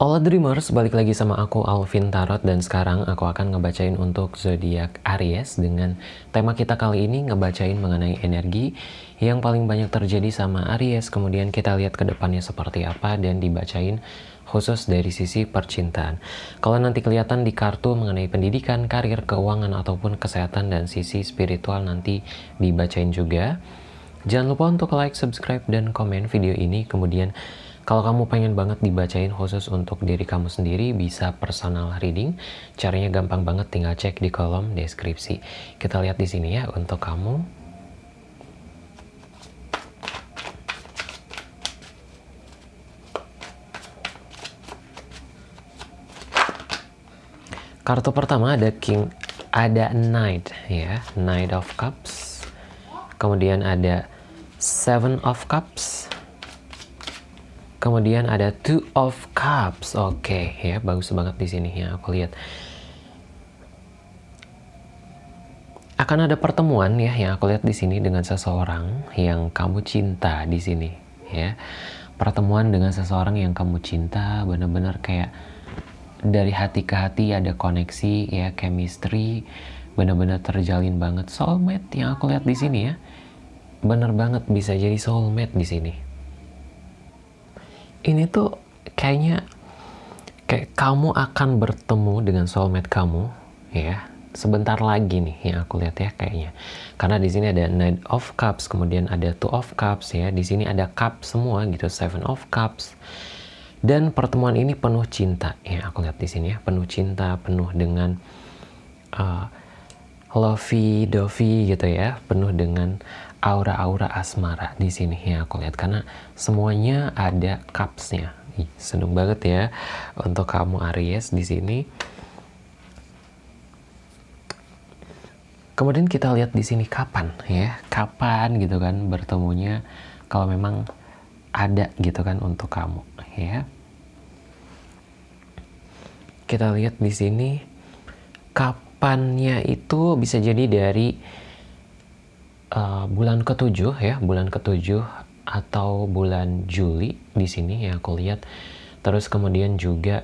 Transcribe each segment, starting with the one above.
All Dreamers, balik lagi sama aku Alvin Tarot dan sekarang aku akan ngebacain untuk zodiak Aries dengan tema kita kali ini ngebacain mengenai energi yang paling banyak terjadi sama Aries kemudian kita lihat ke depannya seperti apa dan dibacain khusus dari sisi percintaan. Kalau nanti kelihatan di kartu mengenai pendidikan, karir, keuangan ataupun kesehatan dan sisi spiritual nanti dibacain juga. Jangan lupa untuk like, subscribe, dan komen video ini. Kemudian kalau kamu pengen banget dibacain khusus untuk diri kamu sendiri, bisa personal reading. Caranya gampang banget, tinggal cek di kolom deskripsi. Kita lihat di sini ya untuk kamu. Kartu pertama ada King, ada Knight ya, Knight of Cups. Kemudian ada Seven of Cups Kemudian ada Two of Cups. Oke, okay, ya bagus banget di sini ya aku lihat. Akan ada pertemuan ya yang aku lihat di sini dengan seseorang yang kamu cinta di sini ya. Pertemuan dengan seseorang yang kamu cinta benar-benar kayak dari hati ke hati ada koneksi ya, chemistry benar-benar terjalin banget soulmate yang aku lihat di sini ya. Bener banget bisa jadi soulmate di sini ini tuh kayaknya kayak kamu akan bertemu dengan soulmate kamu ya. Sebentar lagi nih yang aku lihat ya kayaknya. Karena di sini ada Knight of Cups kemudian ada Two of Cups ya. Di sini ada cup semua gitu Seven of Cups. Dan pertemuan ini penuh cinta ya aku lihat di sini ya. Penuh cinta penuh dengan uh, lovey dovey gitu ya. Penuh dengan aura-aura asmara di sini ya aku lihat. Karena semuanya ada cupsnya. Seneng banget ya. Untuk kamu Aries di sini. Kemudian kita lihat di sini kapan ya. Kapan gitu kan bertemunya. Kalau memang ada gitu kan untuk kamu ya. Kita lihat di sini kapannya itu bisa jadi dari uh, bulan ketujuh ya, bulan ketujuh atau bulan Juli di sini ya aku lihat. Terus kemudian juga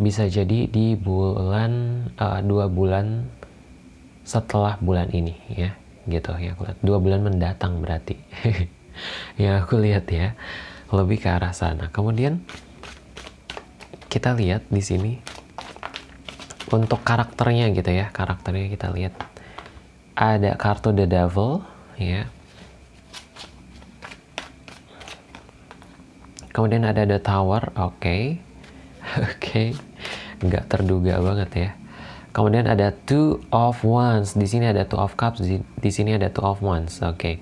bisa jadi di bulan uh, dua bulan setelah bulan ini ya, gitu ya aku lihat dua bulan mendatang berarti. ya aku lihat ya lebih ke arah sana. Kemudian kita lihat di sini untuk karakternya gitu ya, karakternya kita lihat ada kartu The Devil ya kemudian ada The Tower oke okay. oke okay. nggak terduga banget ya kemudian ada Two of Wands di sini ada Two of Cups di, sini ada Two of Wands oke okay.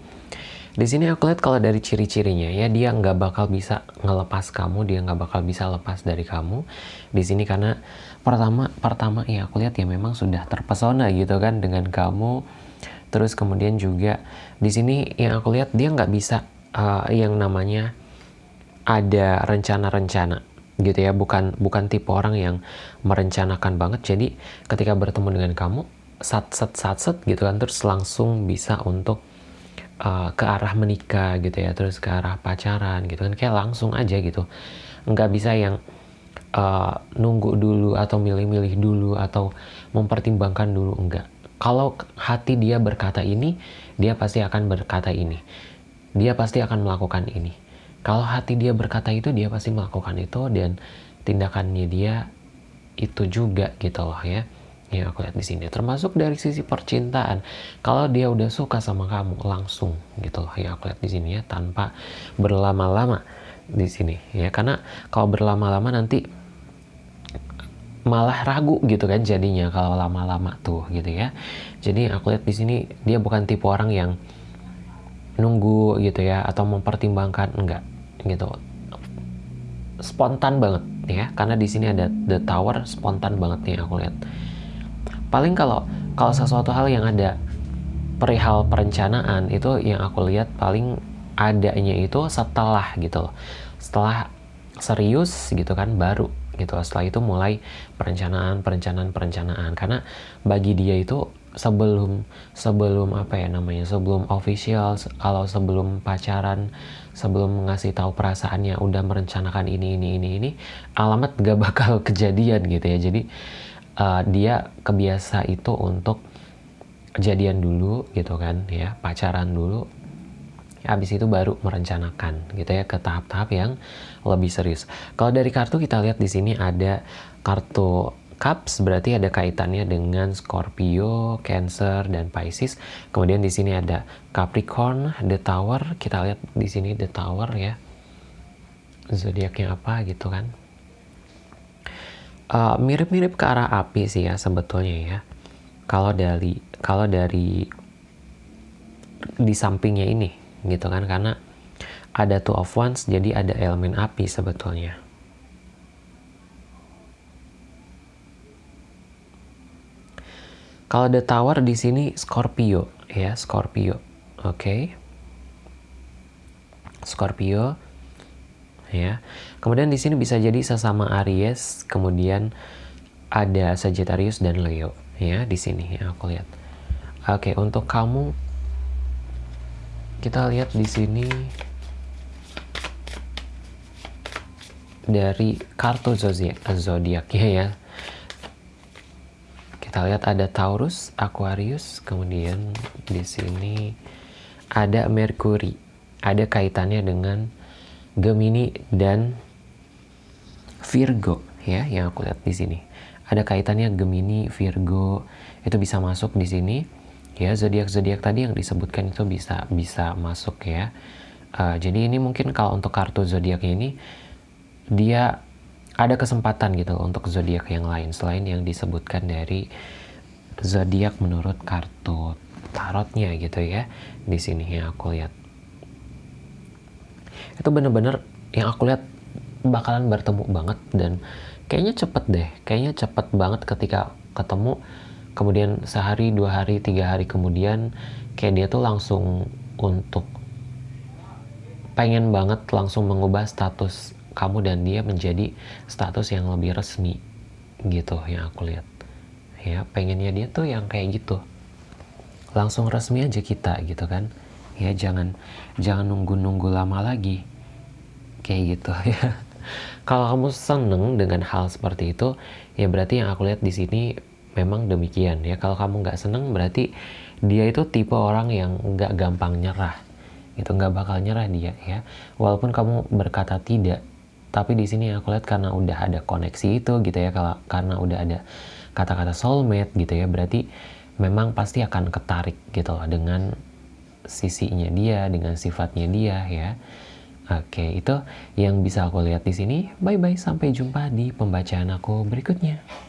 di sini aku lihat kalau dari ciri-cirinya ya dia nggak bakal bisa ngelepas kamu dia nggak bakal bisa lepas dari kamu di sini karena pertama pertama ya aku lihat ya memang sudah terpesona gitu kan dengan kamu Terus kemudian juga di sini yang aku lihat dia nggak bisa uh, yang namanya ada rencana-rencana gitu ya. Bukan bukan tipe orang yang merencanakan banget. Jadi ketika bertemu dengan kamu sat set sat set gitu kan terus langsung bisa untuk uh, ke arah menikah gitu ya. Terus ke arah pacaran gitu kan. Kayak langsung aja gitu. Nggak bisa yang uh, nunggu dulu atau milih-milih dulu atau mempertimbangkan dulu. Enggak kalau hati dia berkata ini, dia pasti akan berkata ini. Dia pasti akan melakukan ini. Kalau hati dia berkata itu, dia pasti melakukan itu dan tindakannya dia itu juga gitu loh ya. Ya aku lihat di sini. Termasuk dari sisi percintaan. Kalau dia udah suka sama kamu langsung gitu loh ya aku lihat di sini ya tanpa berlama-lama di sini ya karena kalau berlama-lama nanti malah ragu gitu kan jadinya kalau lama-lama tuh gitu ya. Jadi aku lihat di sini dia bukan tipe orang yang nunggu gitu ya atau mempertimbangkan enggak gitu. Spontan banget ya karena di sini ada the tower spontan banget nih aku lihat. Paling kalau kalau sesuatu hal yang ada perihal perencanaan itu yang aku lihat paling adanya itu setelah gitu loh. Setelah serius gitu kan baru gitu. Setelah itu mulai perencanaan perencanaan perencanaan. Karena bagi dia itu sebelum sebelum apa ya namanya sebelum official kalau sebelum pacaran sebelum ngasih tahu perasaannya udah merencanakan ini ini ini ini alamat gak bakal kejadian gitu ya. Jadi uh, dia kebiasa itu untuk jadian dulu gitu kan ya pacaran dulu. Habis itu baru merencanakan gitu ya ke tahap-tahap yang lebih serius kalau dari kartu kita lihat di sini ada kartu Cups berarti ada kaitannya dengan Scorpio, Cancer, dan Pisces. Kemudian di sini ada Capricorn, The Tower. Kita lihat di sini The Tower ya. Zodiaknya apa gitu kan. Eh, mirip-mirip uh, ke arah api sih ya sebetulnya ya. Kalau dari kalau dari di sampingnya ini gitu kan karena ada two of wands jadi ada elemen api sebetulnya. Kalau the tower di sini Scorpio ya, Scorpio. Oke. Okay. Scorpio ya. Kemudian di sini bisa jadi sesama Aries, kemudian ada Sagittarius dan Leo ya di sini ya aku lihat. Oke, okay, untuk kamu kita lihat di sini dari kartu zodiak zodiaknya ya kita lihat ada Taurus, Aquarius, kemudian di sini ada Mercury. Ada kaitannya dengan Gemini dan Virgo ya yang aku lihat di sini. Ada kaitannya Gemini, Virgo itu bisa masuk di sini. Ya zodiak-zodiak tadi yang disebutkan itu bisa bisa masuk ya. Uh, jadi ini mungkin kalau untuk kartu zodiaknya ini dia ada kesempatan gitu untuk zodiak yang lain selain yang disebutkan dari zodiak menurut kartu tarotnya gitu ya di sini yang aku lihat. Itu bener-bener yang aku lihat bakalan bertemu banget dan kayaknya cepet deh kayaknya cepet banget ketika ketemu. Kemudian sehari dua hari tiga hari kemudian kayak dia tuh langsung untuk pengen banget langsung mengubah status kamu dan dia menjadi status yang lebih resmi gitu yang aku lihat. Ya pengennya dia tuh yang kayak gitu. Langsung resmi aja kita gitu kan. Ya jangan jangan nunggu-nunggu lama lagi. Kayak gitu ya. Kalau kamu seneng dengan hal seperti itu ya berarti yang aku lihat di sini memang demikian ya. Kalau kamu nggak seneng berarti dia itu tipe orang yang nggak gampang nyerah. Itu nggak bakal nyerah dia ya. Walaupun kamu berkata tidak tapi di sini aku lihat karena udah ada koneksi itu gitu ya kalau karena udah ada kata-kata soulmate gitu ya berarti memang pasti akan ketarik gitu loh dengan sisinya dia dengan sifatnya dia ya. Oke itu yang bisa aku lihat di sini. Bye bye sampai jumpa di pembacaan aku berikutnya